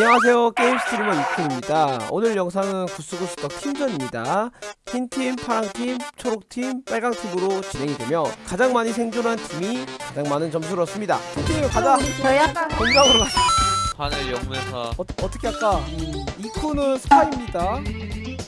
안녕하세요. 게임 스트리머 이쿤입니다. 오늘 영상은 Goose Goose Duck 팀전입니다. 흰팀, 파랑팀, 초록팀, 빨강팀으로 진행이 되며 가장 많이 생존한 팀이 가장 많은 점수를 얻습니다. 팀팀 가자. 저희 아까 공장으로 가자. 하늘 영매사 어, 어떻게 할까? 음, 이쿤은 스파입니다.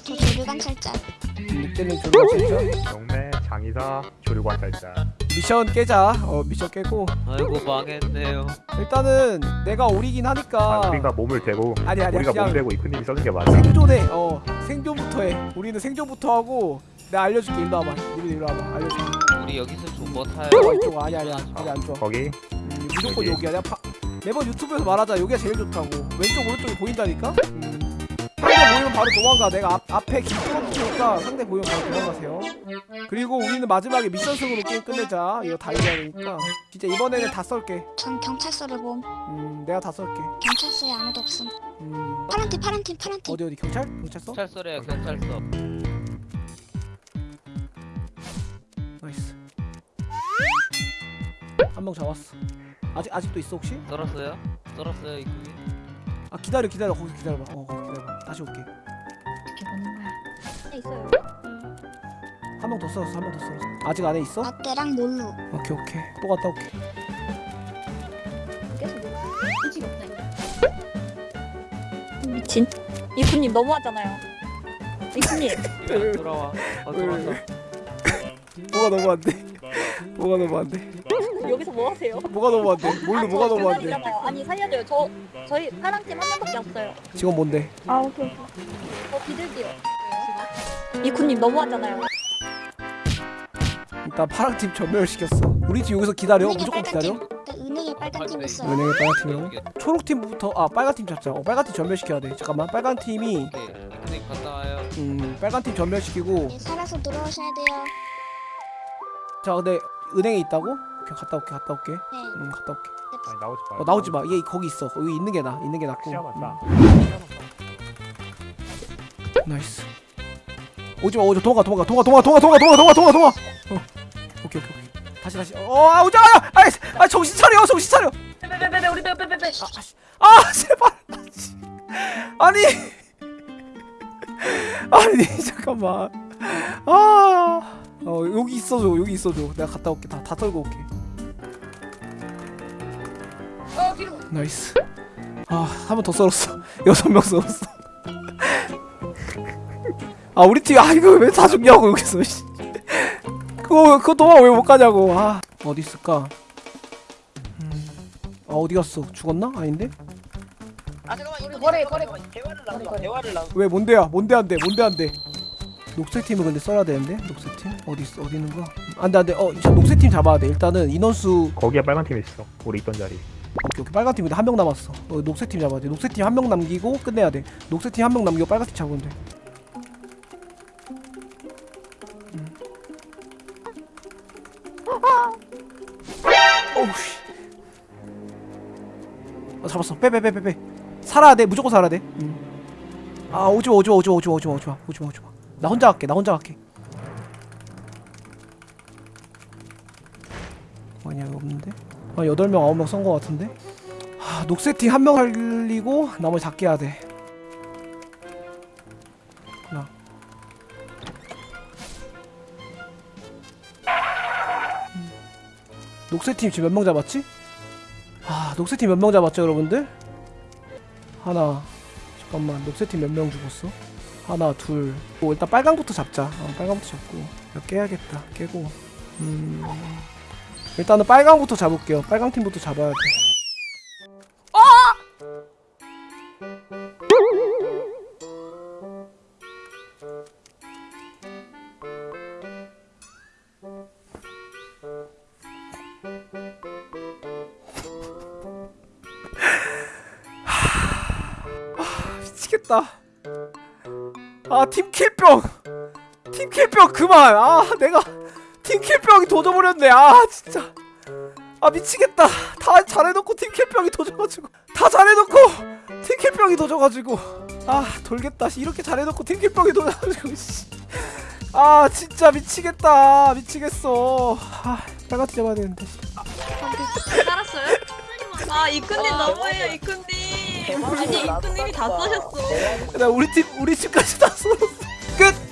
저 조류관찰자 늑대는 조류관찰자 영매 장의사 조류관찰자 미션 깨자. 어 미션 깨고. 아이고 망했네요. 일단은 내가 오리긴 아, 하니까. 우리가 몸을 대고 아니 아니 우리가 몸 대고 이크님이 써는 게 맞아. 생존해. 어 생존부터 해. 우리는 생존부터 하고 내가 알려줄게. 일로 와봐. 이리 일로 와봐. 알려줄게. 우리 여기서 존버 타요. 어 이쪽 아니 아니야. 아니 안 좋아. 거기? 음, 무조건 여기. 여기야. 내가 파, 매번 유튜브에서 말하자. 여기가 제일 좋다고. 왼쪽 오른쪽이 보인다니까? 음. 보이면 바로 도망가. 내가 앞, 앞에 긴 뚫어붙으니까 상대 보이면 바로 도망가세요. 그리고 우리는 마지막에 미션승으로 게임 끝내자. 이거 다 이겨야 되니까. 진짜 이번에는 다 썰게. 전 경찰서를 봄. 음 내가 다 썰게. 경찰서에 아무도 없음. 음. 파란팀 파란팀 파란팀. 어디 어디? 경찰? 경찰서? 경찰서래요 경찰서. Nice. 한 명 잡았어. 아직 아직도 있어 혹시? 썰었어요? 썰었어요 이분이? 아 기다려 기다려. 거기 기다려봐. 어 거기 기다려봐. 다시 올게 있어요. 한명 더 썰었어 한 명 더 썰었어 아직 안에 있어? 라떼랑 몰루 오케이 오케이. 또 갔다 올게. 계속 의지가 없다 미친. 이프님 너무하잖아요. 이프님. 왜안 돌아와. 어 왜, 왜, 돌아왔어 뭐가 너무 안돼 뭐가 너무 안돼 여기서 뭐 하세요? 뭐가 너무 안돼 뭘로 뭐가 너무 안돼 잖아요. 아니 살려줘요. 저 저희 파랑 팀 한 명밖에 없어요. 지금 뭔데? 아 오케이 오케이. 저 비둘기요 이프님 너무하잖아요. 일단 파랑팀 전멸시켰어. 우리 팀 여기서 기다려. 무조건 기다려. 네, 은행에 빨간 팀 있어요. 은행에 빨간팀이요 초록팀부터 아 빨간팀 잡자. 어 빨간팀 전멸시켜야 돼. 잠깐만. 빨간팀이 선생님 갔다 와요 음 빨간팀 전멸시키고. 네, 살아서 들어오셔야 돼요. 자 근데 은행에 있다고? 오케이 갔다 올게 갔다 올게. 네. 음 갔다 올게. 아니 나오지 마 어 나오지 마. 얘 거기 있어. 여기 있는 게 나. 있는 게 낫고. 시야 맞다 음, Nice. 오지 마. 오지 도망가 도망가 도망가 도망가 도망가 도망가 도망가 도망가 도망가. 어. 오케이 오케이 오케이. 다시 다시. 어, 아, 오지 마. 아, 아, 정신 차려. 정신 차려. 빼빼빼빼 우리 빼빼빼빼 아, 씨. 아, 제발. 아니. 아니, 잠깐만. 아. 어, 여기 있어줘. 여기 있어줘. 내가 갔다 올게. 다, 다 털고 올게. Nice. 아, 한 번 더 썰었어. 여섯 명 썰었어. 아, 우리 팀, 아, 이거 왜 다 죽냐고, 여기서, 씨. 그거, 그거 도망 왜못 가냐고. 아, 어디 있을까? 음. 아, 어디 갔어? 죽었나? 아닌데? 아 잠깐만 이거 거래, 거래. 대화를 나눠 대화를 나눠 왜, 뭔데야? 뭔데 안 돼? 뭔데 안 돼? 녹색 팀을 근데 써야 되는데? 녹색 팀? 어디 있어? 어디 있는 거야? 안 돼, 안 돼. 어, 저 녹색 팀 잡아야 돼. 일단은 인원수 거기에 빨간 팀이 있어 우리 있던 자리 오케이 오케이 빨간 팀 근데 한 명 남았어 어, 녹색 팀 잡아야 돼 녹색 팀 한 명 남기고 끝내야 돼 녹색 팀 한 명 남기고 빨간 팀 잡으면 돼 어 잡았어. 빼 빼 빼 빼 빼. 살아야 돼. 무조건 살아야 돼아 오지마 오지마 오지마 오지마 오지마 오지마 오지마 오지마. 나 혼자 갈게 나 혼자 갈게. 아니야 이거 없는데? 한 8명 9명 쏜 거 같은데? 하, 녹색 팀 한 명 살리고 나머지 다 깨야 돼 녹색 팀 지금 몇 명 잡았지? 아 녹색 팀 몇 명 잡았죠 여러분들? 하나 잠깐만 녹색 팀 몇 명 죽었어? 하나 둘 오, 일단 빨강부터 잡자 어, 빨강부터 잡고 깨야겠다 깨고 음 일단은 빨강부터 잡을게요. 빨강 팀부터 잡아야 돼. 미치겠다. 아, 팀킬병. 팀킬병 그만. 아, 내가 팀킬병이 도져버렸네. 아, 진짜. 아 미치겠다 다 잘해놓고 팀캡병이 도져가지고 다 잘해놓고 팀캡병이 도져가지고 아 돌겠다 씨. 이렇게 잘해놓고 팀캡병이 도져가지고 씨. 아 진짜 미치겠다 미치겠어 아 빨갛게 잡아야 되는데 씨. 살았어요? 아 이쿤님 너무해요 이쿤님 아니 임금님이 다 써셨어. 나 우리 팀 우리 집까지 다 썼어. 끝!